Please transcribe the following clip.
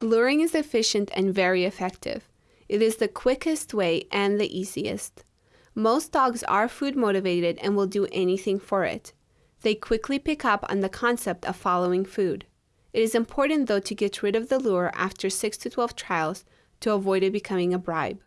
Luring is efficient and very effective. It is the quickest way and the easiest. Most dogs are food motivated and will do anything for it. They quickly pick up on the concept of following food. It is important though to get rid of the lure after 6 to 12 trials to avoid it becoming a bribe.